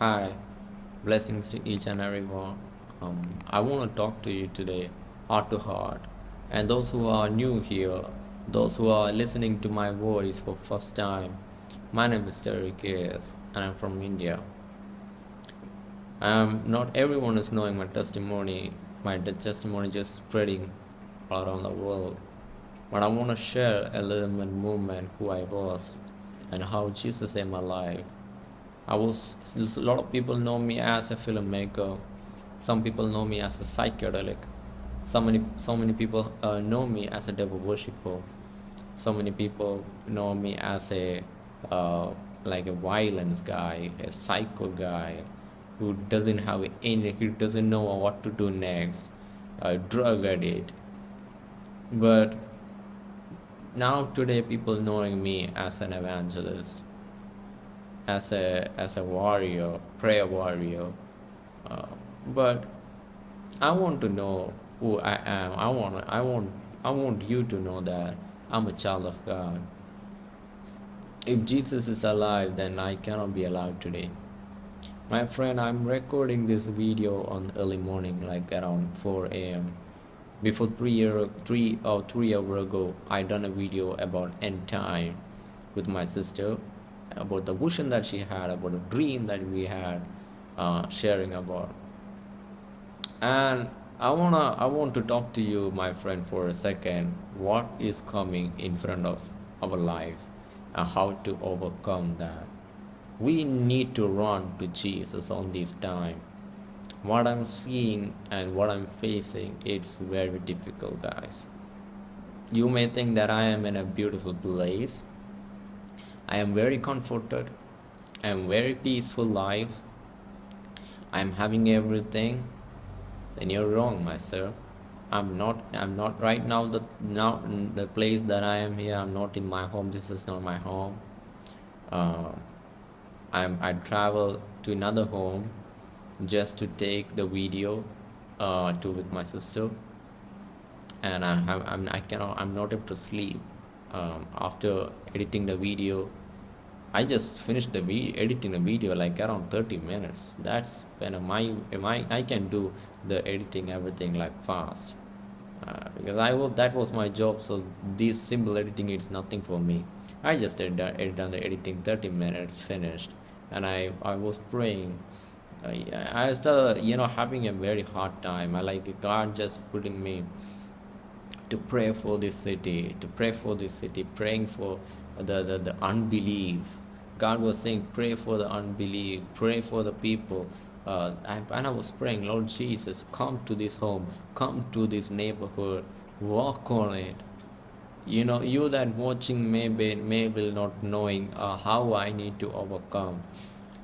Hi, blessings to each and every one. Um, I want to talk to you today, heart to heart. And those who are new here, those who are listening to my voice for first time, my name is Terry K.S. and I'm from India. Um, not everyone is knowing my testimony. My testimony just spreading around the world. But I want to share a little bit movement who I was and how Jesus saved my life. I was a lot of people know me as a filmmaker. Some people know me as a psychedelic. So many so many people uh, know me as a devil worshipper. So many people know me as a uh, like a violence guy, a psycho guy who doesn't have any, who doesn't know what to do next, a drug addict. But now today people knowing me as an evangelist as a as a warrior, prayer warrior. Uh, but I want to know who I am. I want I want I want you to know that I'm a child of God. If Jesus is alive, then I cannot be alive today. My friend, I'm recording this video on early morning, like around 4 a.m. Before three year, three or three hour ago, I done a video about end time with my sister, about the vision that she had, about the dream that we had, uh, sharing about. And I wanna, I want to talk to you, my friend, for a second. What is coming in front of our life, and how to overcome that? We need to run to Jesus on this time. What I'm seeing and what I'm facing, it's very difficult, guys. You may think that I am in a beautiful place. I am very comforted. I am very peaceful life. I am having everything. Then you're wrong, my sir. I'm not. I'm not right now. The now the place that I am here. I'm not in my home. This is not my home. Uh, I'm. I travel to another home just to take the video uh, to with my sister and I have I'm I cannot I'm not able to sleep um, after editing the video I just finished the video editing the video like around 30 minutes. That's when my my I can do the editing everything like fast. Uh, because I was that was my job so this simple editing is nothing for me. I just did edit done the editing 30 minutes finished. And I I was praying. I started, you know, having a very hard time. I like God just putting me to pray for this city, to pray for this city, praying for the, the, the unbelief. God was saying, pray for the unbelief, pray for the people. Uh, and I was praying, Lord Jesus, come to this home, come to this neighborhood, walk on it. You know, you that watching maybe maybe not knowing uh, how I need to overcome.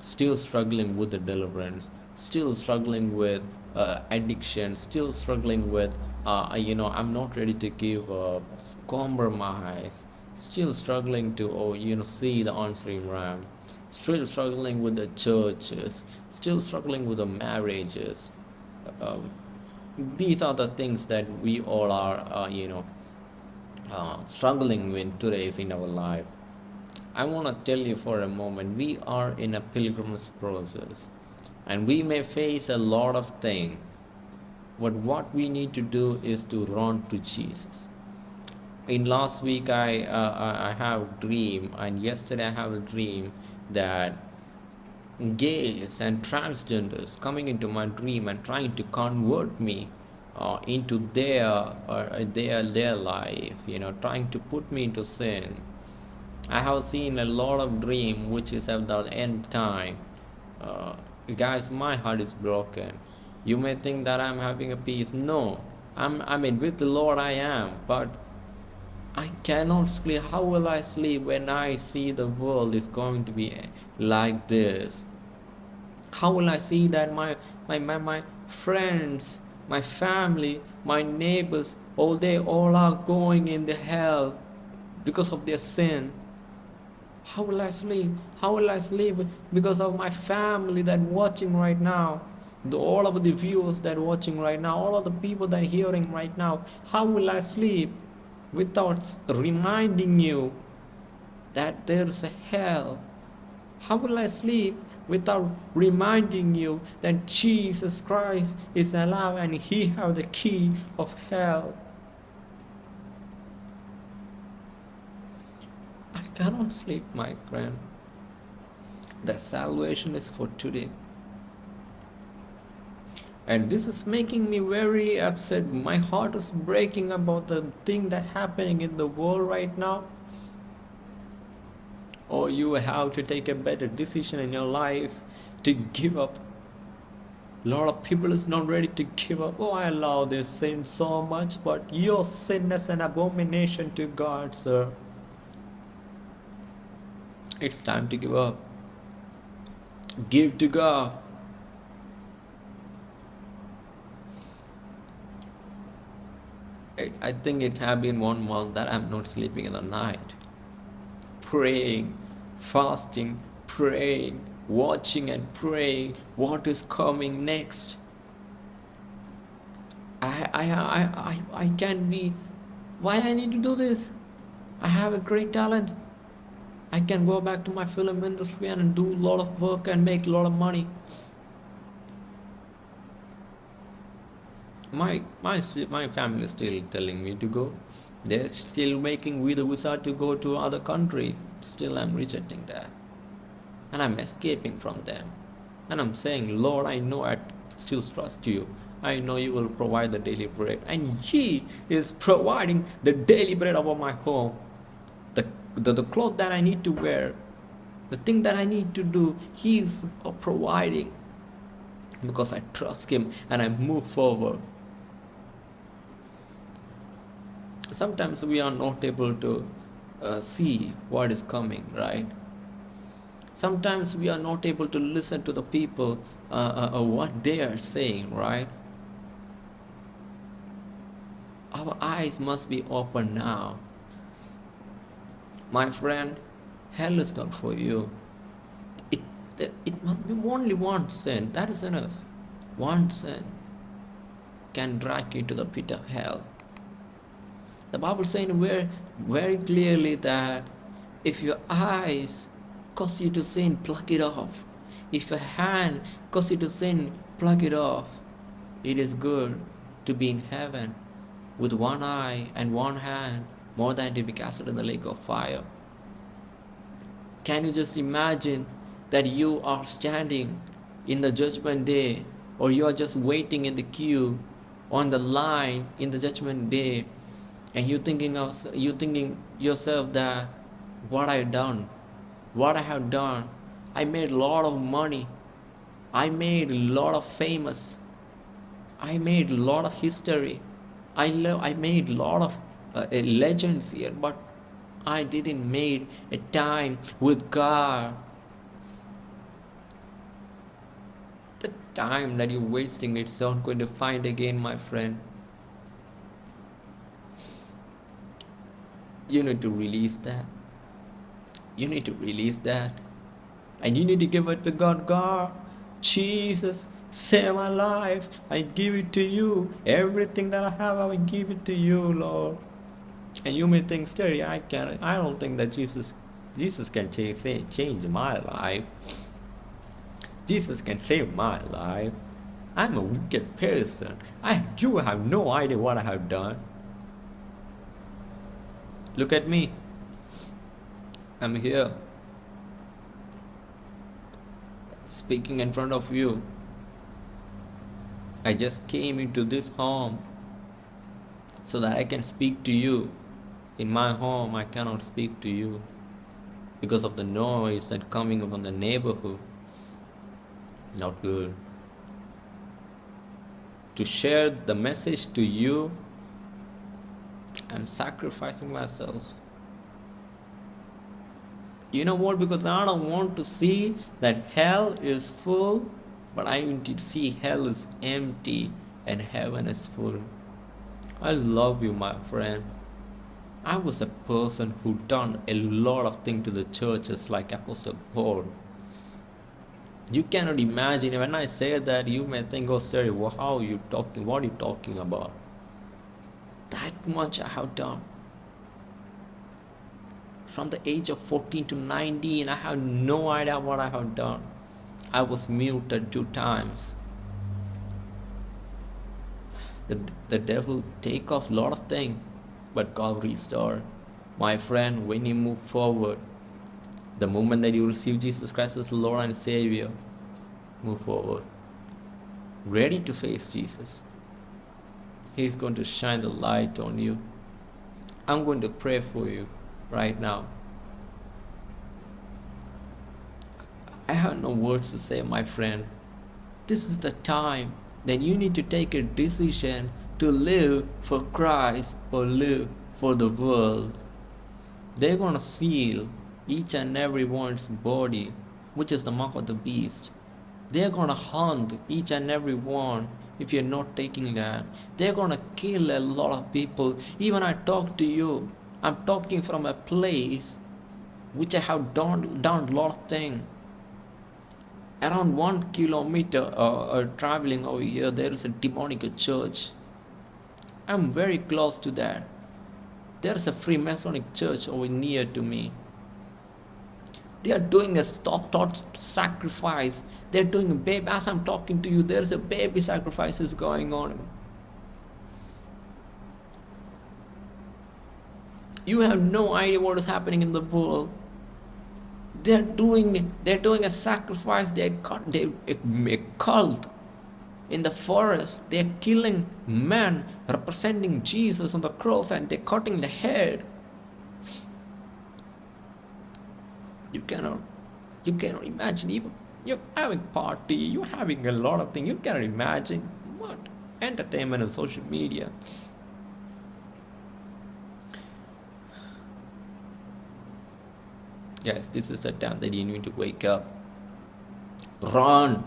Still struggling with the deliverance, still struggling with uh, addiction, still struggling with, uh, you know, I'm not ready to give up, compromise, still struggling to, oh, you know, see the on-stream realm, still struggling with the churches, still struggling with the marriages. Um, these are the things that we all are, uh, you know, uh, struggling with today in our life. I want to tell you for a moment we are in a pilgrimage process and we may face a lot of things but what we need to do is to run to Jesus in last week I uh, I have dream and yesterday I have a dream that gays and transgenders coming into my dream and trying to convert me uh, into their uh, their their life you know trying to put me into sin I have seen a lot of dream which is at the end time. Uh, guys, my heart is broken. You may think that I'm having a peace. No, I'm. I mean, with the Lord I am, but I cannot sleep. How will I sleep when I see the world is going to be like this? How will I see that my my my, my friends, my family, my neighbors, all they all are going in the hell because of their sin? How will I sleep? How will I sleep because of my family that watching right now? The, all of the viewers that watching right now, all of the people that hearing right now. How will I sleep without reminding you that there's a hell? How will I sleep without reminding you that Jesus Christ is alive and he have the key of hell. I cannot sleep, my friend. The salvation is for today. And this is making me very upset. My heart is breaking about the thing that happening in the world right now. Or you have to take a better decision in your life to give up. A lot of people is not ready to give up. Oh i love this sin so much but your sin is an abomination to god sir. It's time to give up. Give to god I think it have been one month that I'm not sleeping in the night praying, fasting, praying, watching and praying what is coming next. I, I, I, I, I can be, why I need to do this? I have a great talent. I can go back to my film industry and do a lot of work and make a lot of money. My, my, my family is still telling me to go they're still making with a visa to go to other country. Still, I'm rejecting that. And I'm escaping from them. And I'm saying, Lord, I know I still trust you. I know you will provide the daily bread. And He is providing the daily bread over my home. The, the, the cloth that I need to wear, the thing that I need to do, He is providing. Because I trust Him and I move forward. Sometimes we are not able to uh, see what is coming right? Sometimes we are not able to listen to the people uh, uh, uh, what they are saying right? Our eyes must be open now. My friend hell is not for you. It it must be only one sin that is enough. One sin can drag you to the pit of hell the Bible saying very, very clearly that if your eyes cause you to sin, pluck it off. If your hand cause you to sin, pluck it off. It is good to be in heaven with one eye and one hand more than to be cast in the lake of fire. Can you just imagine that you are standing in the judgment day or you are just waiting in the queue on the line in the judgment day and you thinking of you thinking yourself that what I done, what I have done, I made a lot of money, I made a lot of famous, I made a lot of history, I love, I made a lot of uh, legends here, but I didn't made a time with God. The time that you're wasting, it's not going to find again, my friend. You need to release that. You need to release that. And you need to give it to god. God jesus save my life. I give it to you. Everything that i have i will give it to you lord. And you may think Terry, i can i don't think that jesus jesus can change, change my life. Jesus can save my life. I'm a wicked person. I you have no idea what i have done Look at me. I'm here. Speaking in front of you. I just came into this home so that I can speak to you. In my home, I cannot speak to you because of the noise that coming from the neighborhood. Not good. To share the message to you I'm sacrificing myself. You know what? Because I don't want to see that hell is full, but I want to see hell is empty and heaven is full. I love you, my friend. I was a person who done a lot of things to the churches like Apostle Paul. You cannot imagine when I say that you may think, oh, sorry, how are you talking? What are you talking about? That much I have done. From the age of 14 to 19, I have no idea what I have done. I was muted two times. The, the devil take off a lot of things, but God restore. My friend, when you move forward, the moment that you receive Jesus Christ as Lord and Savior, move forward. Ready to face Jesus. He's going to shine the light on you. I'm going to pray for you right now. I have no words to say, my friend. This is the time that you need to take a decision to live for Christ or live for the world. They're going to seal each and every one's body, which is the mark of the beast. They're going to hunt each and every one if you're not taking that. They're to kill a lot of people. Even I talk to you, I'm talking from a place which I have done, done a lot of things around one kilometer uh, uh, traveling over here there is a demonic church i'm very close to that there's a freemasonic church over near to me they are doing a thought, thought sacrifice. They're doing a baby as i'm talking to you there's a baby sacrifices going on. You have no idea what is happening in the world. They're doing they're doing a sacrifice they got they a cult in the forest. They're killing men representing jesus on the cross and they're cutting the head you cannot you cannot imagine even you're having party you're having a lot of things you cannot imagine what entertainment and social media Yes, this is the time that you need to wake up. Run,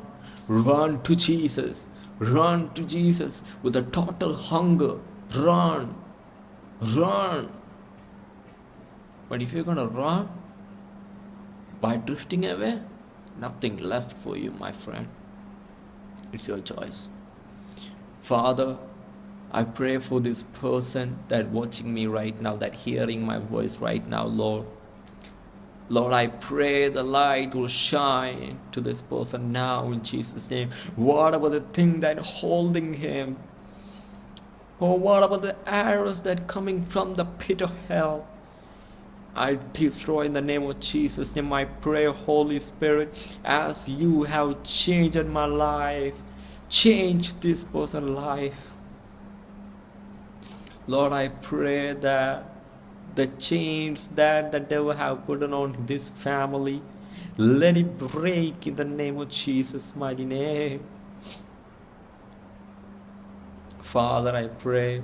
run to Jesus, run to Jesus with a total hunger. Run, run. But if you're gonna run by drifting away, nothing left for you, my friend. It's your choice. Father, I pray for this person that watching me right now, that hearing my voice right now, Lord. Lord, I pray the light will shine to this person now in Jesus' name. What about the thing that holding him? Or what about the arrows that coming from the pit of hell? I destroy in the name of Jesus' name. I pray, Holy Spirit, as you have changed my life, change this person's life. Lord, I pray that the chains that the devil have put on this family let it break in the name of jesus mighty name father i pray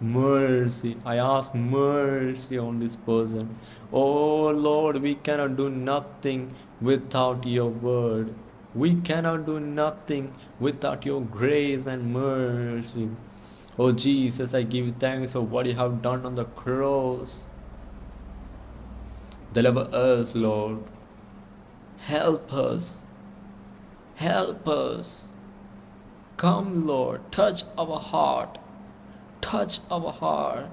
mercy i ask mercy on this person oh lord we cannot do nothing without your word we cannot do nothing without your grace and mercy Oh Jesus, I give you thanks for what you have done on the cross. Deliver us, Lord. Help us. Help us. Come, Lord. Touch our heart. Touch our heart.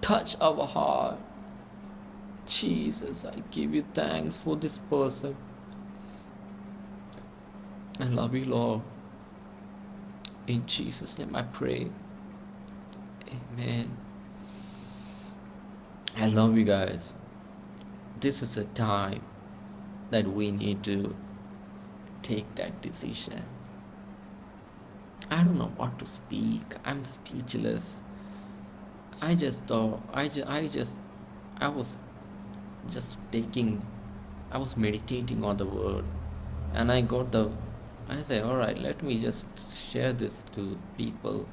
Touch our heart. Jesus, I give you thanks for this person. I love you, Lord. In Jesus' name I pray. Amen. I love you guys. This is a time that we need to take that decision. I don't know what to speak. I'm speechless. I just thought I just I just I was just taking I was meditating on the word. And I got the I said alright let me just share this to people.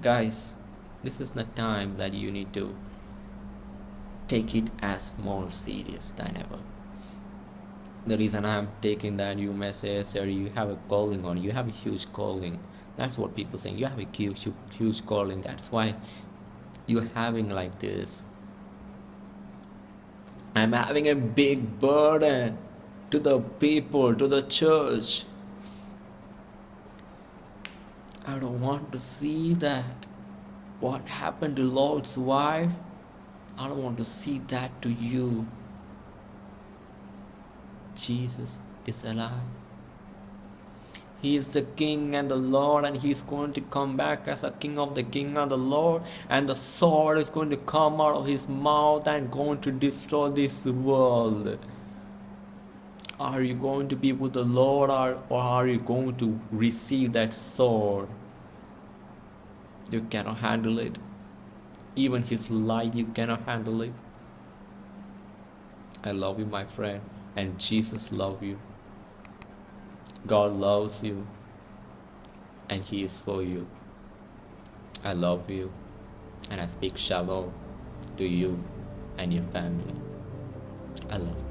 Guys this is the time that you need to take it as more serious than ever. The reason i'm taking that you may say sir you have a calling on you have a huge calling that's what people saying you have a huge huge calling that's why you're having like this i'm having a big burden to the people to the church I don't want to see that. What happened to Lot's wife? I don't want to see that to you. Jesus is alive. He is the King and the Lord, and He is going to come back as a King of the King and the Lord, and the sword is going to come out of His mouth and going to destroy this world. Are you going to be with the Lord, or, or are you going to receive that sword? You cannot handle it. Even His light, you cannot handle it. I love you, my friend, and Jesus loves you. God loves you and He is for you. I love you and I speak shalom to you and your family. I love you.